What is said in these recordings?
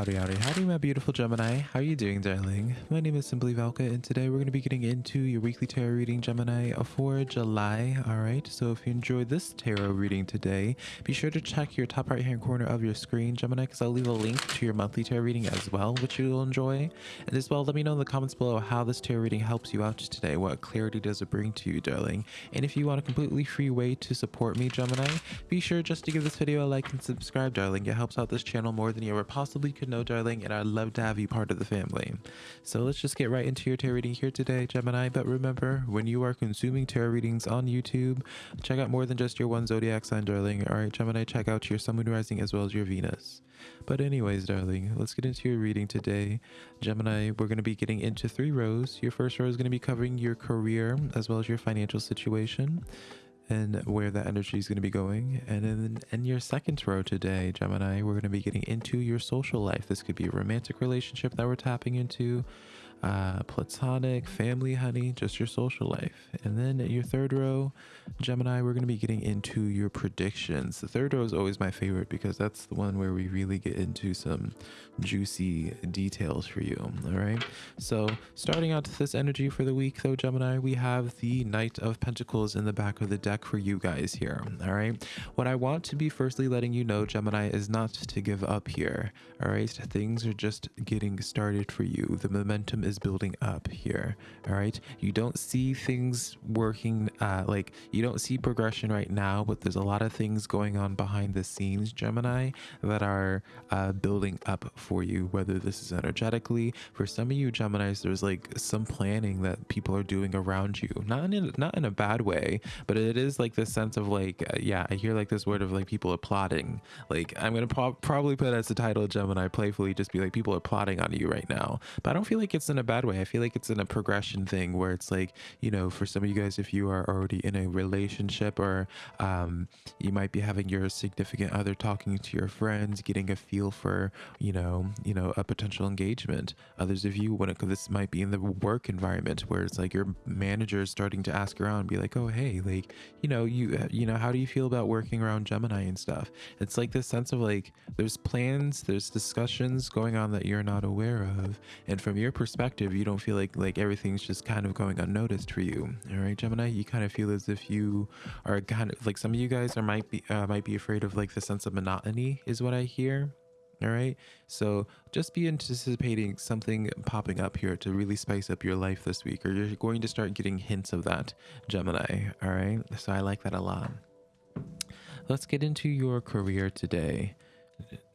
Howdy, howdy, howdy, my beautiful Gemini. How are you doing, darling? My name is Simply Velka, and today we're going to be getting into your weekly tarot reading, Gemini, for July. All right, so if you enjoyed this tarot reading today, be sure to check your top right-hand corner of your screen, Gemini, because I'll leave a link to your monthly tarot reading as well, which you'll enjoy. And as well, let me know in the comments below how this tarot reading helps you out today. What clarity does it bring to you, darling? And if you want a completely free way to support me, Gemini, be sure just to give this video a like and subscribe, darling. It helps out this channel more than you ever possibly could know, darling, and I'd love to have you part of the family. So let's just get right into your tarot reading here today, Gemini. But remember, when you are consuming tarot readings on YouTube, check out more than just your one zodiac sign, darling. All right, Gemini, check out your sun, moon, rising, as well as your Venus. But anyways, darling, let's get into your reading today. Gemini, we're going to be getting into three rows. Your first row is going to be covering your career as well as your financial situation and where that energy is going to be going. And then in your second row today, Gemini, we're going to be getting into your social life. This could be a romantic relationship that we're tapping into, uh, platonic, family, honey, just your social life. And then your third row, Gemini, we're going to be getting into your predictions. The third row is always my favorite because that's the one where we really get into some juicy details for you. All right. So starting out this energy for the week, though, Gemini, we have the Knight of Pentacles in the back of the deck for you guys here. All right. What I want to be firstly letting you know, Gemini, is not to give up here. All right. Things are just getting started for you. The momentum is building up here. All right. You don't see things working uh, like you don't see progression right now, but there's a lot of things going on behind the scenes, Gemini, that are uh, building up for you, whether this is energetically. For some of you Geminis, there's like some planning that people are doing around you. Not in, not in a bad way, but it is like this sense of like, uh, yeah, I hear like this word of like people are plotting. Like I'm to pro probably put as the title Gemini playfully just be like people are plotting on you right now. But I don't feel like it's in a bad way. I feel like it's in a progression thing where it's like, you know, for some of you guys, if you are already in a relationship or um, you might be having your significant other talking to your friends, getting a feel for, you know, you know, a potential engagement. Others of you, when it, this might be in the work environment where it's like your manager is starting to ask around, be like, oh, hey, like, you know, you, uh, you know, how do you feel about working around Gemini and stuff? It's like this sense of like, there's plans, there's discussions going on that you're not aware of. And from your perspective, you don't feel like, like everything's just kind of going unnoticed for you. All right, Gemini, you kind of feel as if you are kind of like some of you guys are might be, uh, might be afraid of like the sense of monotony is what I hear all right so just be anticipating something popping up here to really spice up your life this week or you're going to start getting hints of that gemini all right so i like that a lot. Let's get into your career today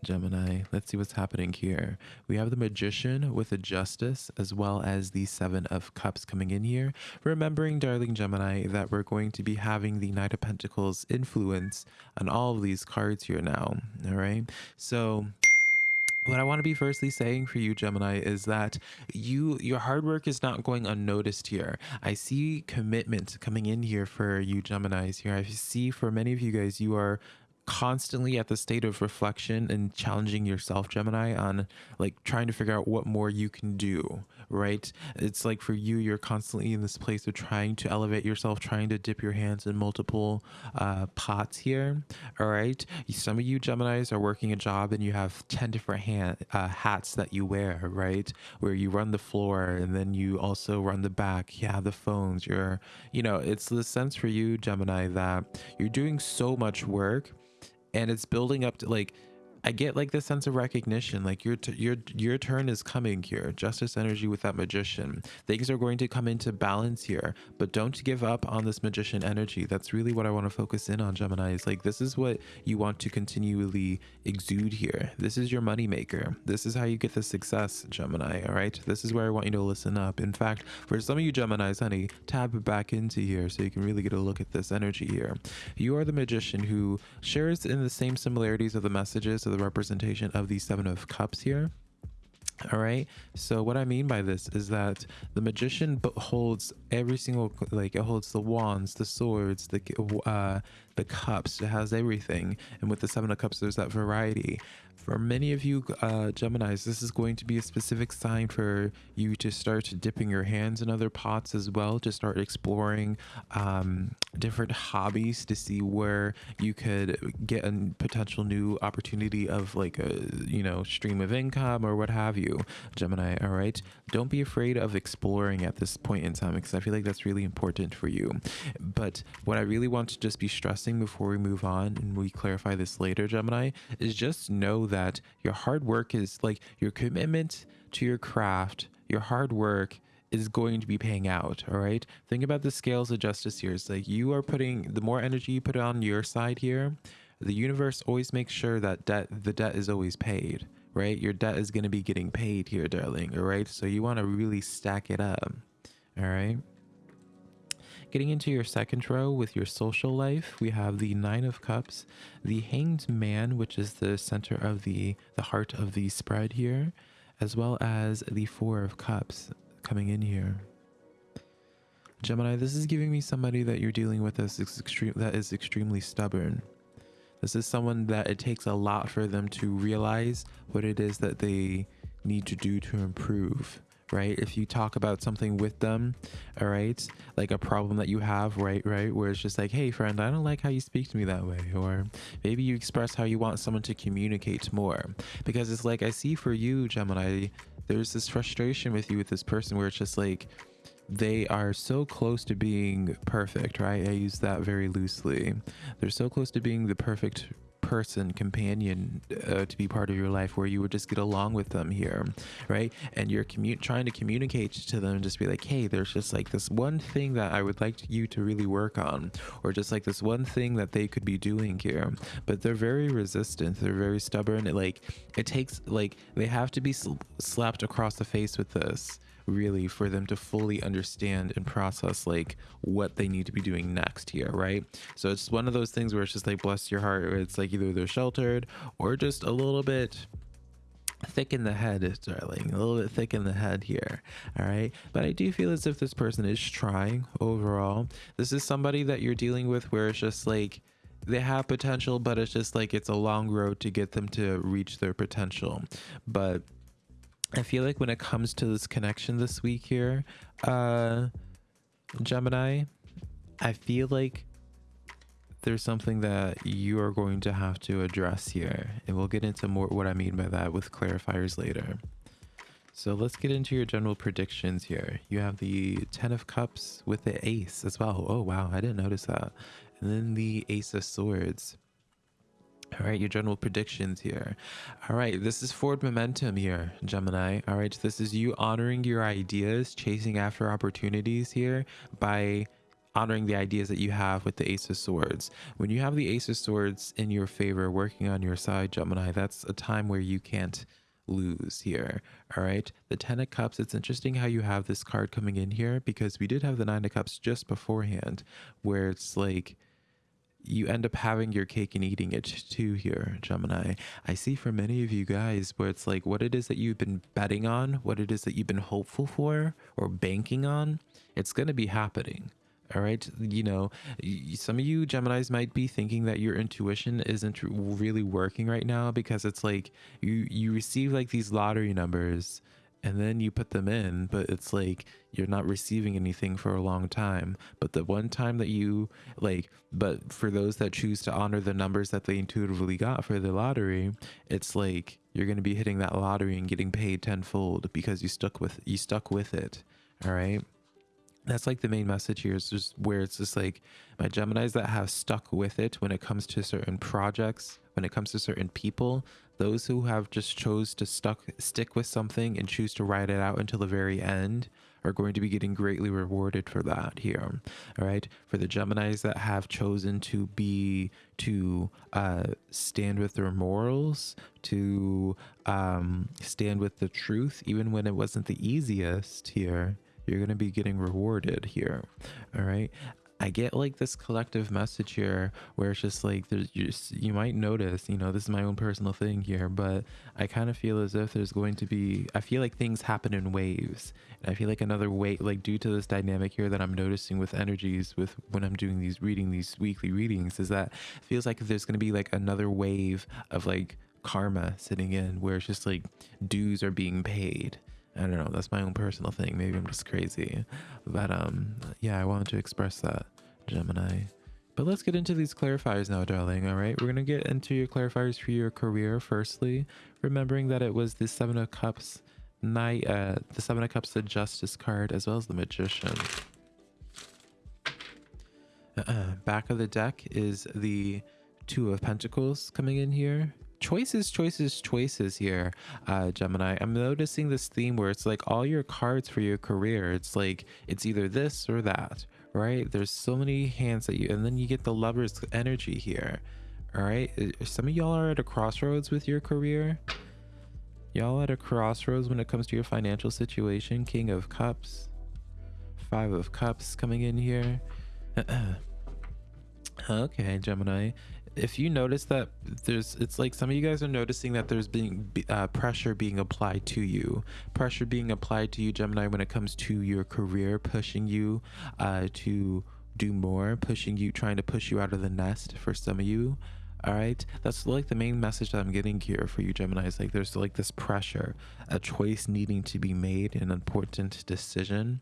Gemini. Let's see what's happening here. We have the Magician with a Justice as well as the Seven of Cups coming in here. Remembering, darling Gemini, that we're going to be having the Knight of Pentacles influence on all of these cards here now. All right. So what I want to be firstly saying for you, Gemini, is that you your hard work is not going unnoticed here. I see commitment coming in here for you, Geminis. Here, I see for many of you guys, you are constantly at the state of reflection and challenging yourself gemini on like trying to figure out what more you can do right? It's like for you you're constantly in this place of trying to elevate yourself trying to dip your hands in multiple uh, pots here all right? Some of you geminis are working a job and you have 10 different hand, uh, hats that you wear right? Where you run the floor and then you also run the back. Have the phones. You're you know it's the sense for you gemini that you're doing so much work and it's building up to like I get like this sense of recognition, like your your your turn is coming here. Justice energy with that magician. Things are going to come into balance here, but don't give up on this magician energy. That's really what I want to focus in on, Gemini. Is like this is what you want to continually exude here. This is your money maker. This is how you get the success, Gemini. All right. This is where I want you to listen up. In fact, for some of you Geminis, honey, tab back into here so you can really get a look at this energy here. You are the magician who shares in the same similarities of the messages of the representation of the seven of cups here. All right. So what i mean by this is that the magician holds every single like it holds the wands the swords the uh the cups. It has everything. And with the seven of cups there's that variety for many of you uh, Geminis, this is going to be a specific sign for you to start dipping your hands in other pots as well, to start exploring um, different hobbies to see where you could get a potential new opportunity of like a, you know, stream of income or what have you, Gemini, all right? Don't be afraid of exploring at this point in time because I feel like that's really important for you. But what I really want to just be stressing before we move on and we clarify this later, Gemini, is just know that that your hard work is like your commitment to your craft, your hard work is going to be paying out. All right. Think about the scales of justice here. It's like you are putting the more energy you put on your side here, the universe always makes sure that debt, the debt is always paid, right? Your debt is going to be getting paid here, darling. All right. So you want to really stack it up. All right. Getting into your second row with your social life, we have the Nine of Cups, the Hanged Man, which is the center of the, the heart of the spread here, as well as the Four of Cups coming in here. Gemini, this is giving me somebody that you're dealing with as extreme, that is extremely stubborn. This is someone that it takes a lot for them to realize what it is that they need to do to improve right if you talk about something with them all right like a problem that you have right right where it's just like hey friend i don't like how you speak to me that way or maybe you express how you want someone to communicate more because it's like i see for you gemini there's this frustration with you with this person where it's just like they are so close to being perfect, right? I use that very loosely. They're so close to being the perfect person, companion uh, to be part of your life where you would just get along with them here, right? And you're commu- trying to communicate to them, just be like, hey, there's just like this one thing that I would like you to really work on, or just like this one thing that they could be doing here. But they're very resistant, they're very stubborn. It, like, it takes, like, they have to be sl- slapped across the face with this really for them to fully understand and process like what they need to be doing next here right? So it's one of those things where it's just like bless your heart it's like either they're sheltered or just a little bit thick in the head darling a little bit thick in the head here all right? But i do feel as if this person is trying overall. This is somebody that you're dealing with where it's just like they have potential but it's just like it's a long road to get them to reach their potential. But I feel like when it comes to this connection this week here, uh, Gemini, I feel like there's something that you are going to have to address here. And we'll get into more what I mean by that with clarifiers later. So let's get into your general predictions here. You have the 10 of cups with the ace as well. Oh, wow. I didn't notice that. And then the ace of swords. All right, your general predictions here. All right, this is forward momentum here, Gemini. All right, this is you honoring your ideas, chasing after opportunities here by honoring the ideas that you have with the Ace of Swords. When you have the Ace of Swords in your favor, working on your side, Gemini, that's a time where you can't lose here. All right, the Ten of Cups, it's interesting how you have this card coming in here because we did have the Nine of Cups just beforehand, where it's like you end up having your cake and eating it too here, Gemini. I see for many of you guys where it's like what it is that you've been betting on, what it is that you've been hopeful for or banking on, it's going to be happening. All right. You know, some of you Geminis might be thinking that your intuition isn't really working right now because it's like you, you receive like these lottery numbers and then you put them in, but it's like you're not receiving anything for a long time. But the one time that you like, but for those that choose to honor the numbers that they intuitively got for the lottery, it's like you're going to be hitting that lottery and getting paid tenfold because you stuck with you stuck with it. All right that's like the main message here is just where it's just like my Geminis that have stuck with it when it comes to certain projects, when it comes to certain people, those who have just chose to stuck stick with something and choose to ride it out until the very end are going to be getting greatly rewarded for that here all right for the geminis that have chosen to be to uh, stand with their morals to um, stand with the truth even when it wasn't the easiest here you're going to be getting rewarded here all right I get like this collective message here where it's just like there's just you might notice, you know, this is my own personal thing here, but I kind of feel as if there's going to be I feel like things happen in waves. And I feel like another way like due to this dynamic here that I'm noticing with energies with when I'm doing these reading these weekly readings is that feels like there's going to be like another wave of like karma sitting in where it's just like dues are being paid. I don't know. That's my own personal thing. Maybe I'm just crazy. But um, yeah, I wanted to express that, Gemini. But let's get into these clarifiers now, darling. All right, we're gonna get into your clarifiers for your career. Firstly, remembering that it was the Seven of Cups Knight, uh, the Seven of Cups, the Justice card, as well as the Magician. Uh -uh. Back of the deck is the Two of Pentacles coming in here. Choices, choices, choices here, uh, Gemini. I'm noticing this theme where it's like all your cards for your career. It's like it's either this or that, right? There's so many hands that you, and then you get the lover's energy here. All right. Some of y'all are at a crossroads with your career. Y'all at a crossroads when it comes to your financial situation. King of Cups, Five of Cups coming in here. okay, Gemini if you notice that there's it's like some of you guys are noticing that there's being uh, pressure being applied to you. Pressure being applied to you gemini when it comes to your career pushing you uh, to do more pushing you trying to push you out of the nest for some of you. All right that's like the main message that i'm getting here for you gemini is like there's like this pressure a choice needing to be made an important decision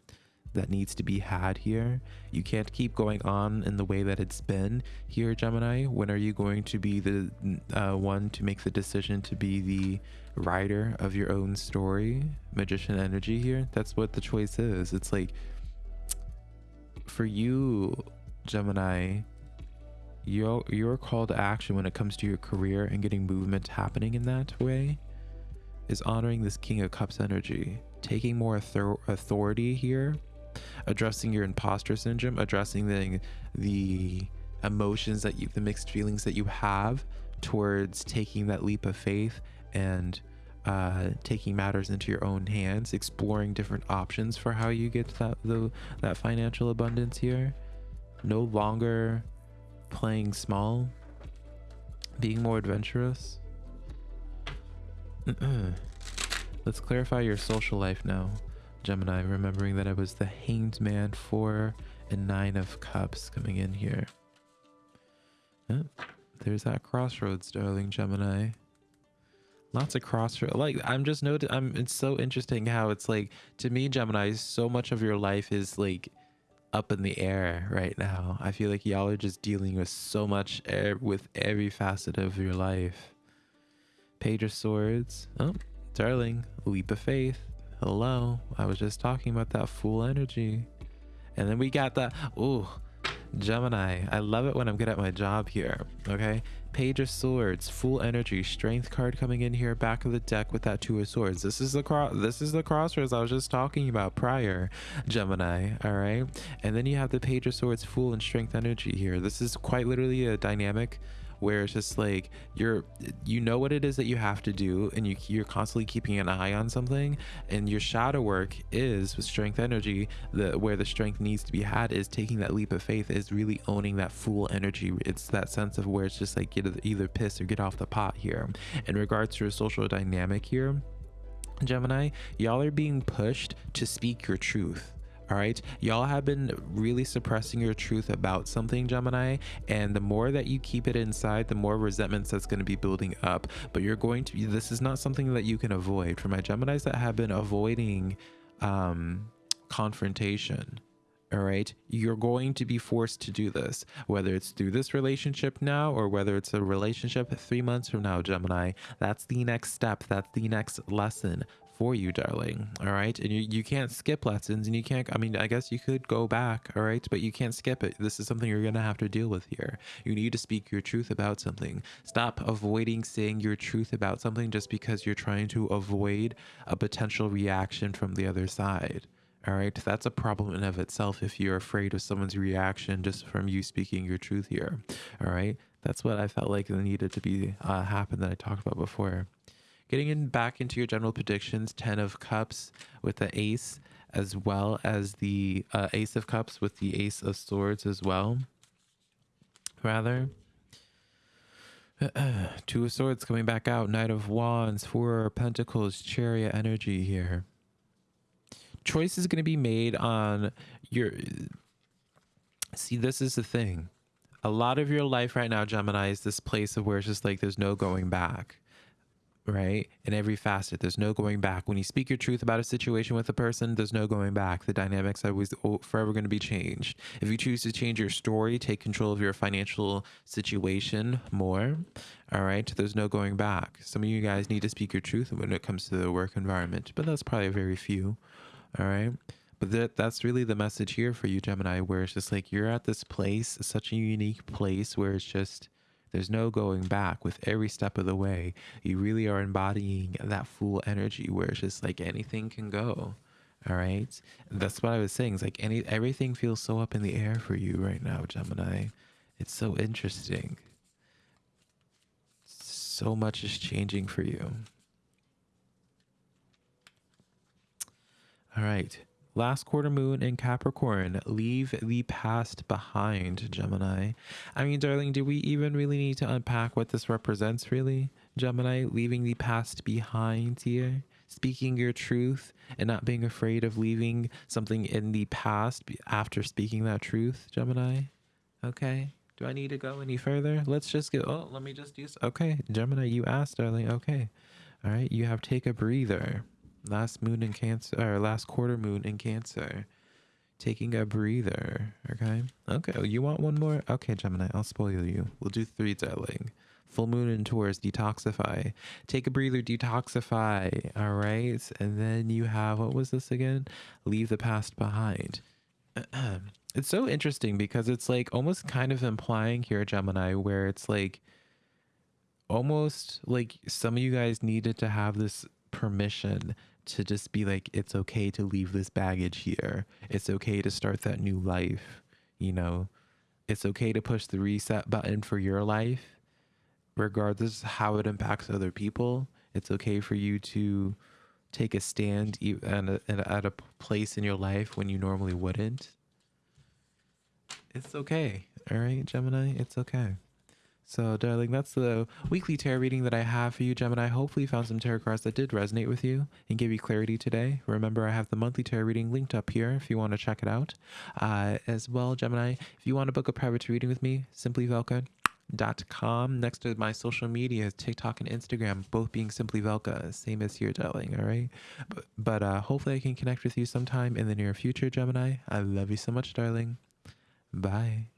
that needs to be had here. You can't keep going on in the way that it's been here, Gemini. When are you going to be the uh, one to make the decision to be the writer of your own story? Magician energy here. That's what the choice is. It's like for you, Gemini, your your call to action when it comes to your career and getting movement happening in that way is honoring this King of Cups energy, taking more authority here addressing your imposter syndrome, addressing the the emotions that you, the mixed feelings that you have towards taking that leap of faith and uh, taking matters into your own hands, exploring different options for how you get that the, that financial abundance here. No longer playing small, being more adventurous. Let's clarify your social life now. Gemini, remembering that I was the Hanged Man, four and nine of cups coming in here. Oh, there's that crossroads, darling Gemini. Lots of crossroads. Like I'm just noting, I'm. It's so interesting how it's like to me, Gemini. So much of your life is like up in the air right now. I feel like y'all are just dealing with so much air with every facet of your life. Page of Swords. Oh, darling, leap of faith. Hello, I was just talking about that Fool energy. And then we got that, ooh, Gemini. I love it when I'm good at my job here, okay? Page of Swords, Fool energy, strength card coming in here, back of the deck with that two of swords. This is the cross this is the crossroads I was just talking about prior, Gemini, all right? And then you have the Page of Swords, Fool and strength energy here. This is quite literally a dynamic where it's just like you're you know what it is that you have to do and you you're constantly keeping an eye on something. And your shadow work is with strength energy the where the strength needs to be had is taking that leap of faith is really owning that Fool energy. It's that sense of where it's just like get either piss or get off the pot here. In regards to a social dynamic here Gemini, y'all are being pushed to speak your truth all right? Y'all have been really suppressing your truth about something gemini and the more that you keep it inside the more resentments that's going to be building up. But you're going to this is not something that you can avoid. For my geminis that have been avoiding um confrontation all right? You're going to be forced to do this whether it's through this relationship now or whether it's a relationship three months from now gemini. That's the next step. That's the next lesson for you, darling. All right. And you, you can't skip lessons and you can't, I mean, I guess you could go back. All right. But you can't skip it. This is something you're going to have to deal with here. You need to speak your truth about something. Stop avoiding saying your truth about something just because you're trying to avoid a potential reaction from the other side. All right. That's a problem in of itself if you're afraid of someone's reaction just from you speaking your truth here. All right. That's what I felt like needed to be uh, happen that I talked about before. Getting in back into your general predictions, 10 of cups with the ace, as well as the uh, ace of cups with the ace of swords as well. Rather. Two of swords coming back out. Knight of wands, four of pentacles, chariot energy here. Choice is going to be made on your... See, this is the thing. A lot of your life right now, Gemini, is this place of where it's just like there's no going back right? In every facet, there's no going back. When you speak your truth about a situation with a person, there's no going back. The dynamics are always forever going to be changed. If you choose to change your story, take control of your financial situation more, all right, there's no going back. Some of you guys need to speak your truth when it comes to the work environment, but that's probably very few, all right? But that, that's really the message here for you, Gemini, where it's just like you're at this place, such a unique place where it's just there's no going back with every step of the way. You really are embodying that Fool energy where it's just like anything can go. All right. That's what I was saying. It's like any everything feels so up in the air for you right now, Gemini. It's so interesting. So much is changing for you. All right. Last quarter moon in Capricorn. Leave the past behind, Gemini. I mean, darling, do we even really need to unpack what this represents, really? Gemini, leaving the past behind here? Speaking your truth and not being afraid of leaving something in the past after speaking that truth, Gemini? Okay. Do I need to go any further? Let's just get. Oh, let me just use. Okay, Gemini, you asked, darling. Okay. All right. You have take a breather last moon in Cancer, or last quarter moon in Cancer. Taking a breather. Okay. Okay. You want one more? Okay, Gemini. I'll spoil you. We'll do three, darling. Full moon in Taurus, detoxify. Take a breather, detoxify. All right. And then you have, what was this again? Leave the past behind. it's so interesting because it's like almost kind of implying here, Gemini, where it's like almost like some of you guys needed to have this permission to just be like, it's okay to leave this baggage here. It's okay to start that new life. You know, it's okay to push the reset button for your life, regardless how it impacts other people. It's okay for you to take a stand at a, place in your life when you normally wouldn't. It's okay. All right, Gemini, it's okay. So, darling, that's the weekly tarot reading that I have for you, Gemini. Hopefully, you found some tarot cards that did resonate with you and give you clarity today. Remember, I have the monthly tarot reading linked up here if you want to check it out. Uh, as well, Gemini, if you want to book a private reading with me, simplyvelka.com. Next to my social media, TikTok and Instagram, both being Simply Velka, same as here, darling. All right. But, but uh, hopefully, I can connect with you sometime in the near future, Gemini. I love you so much, darling. Bye.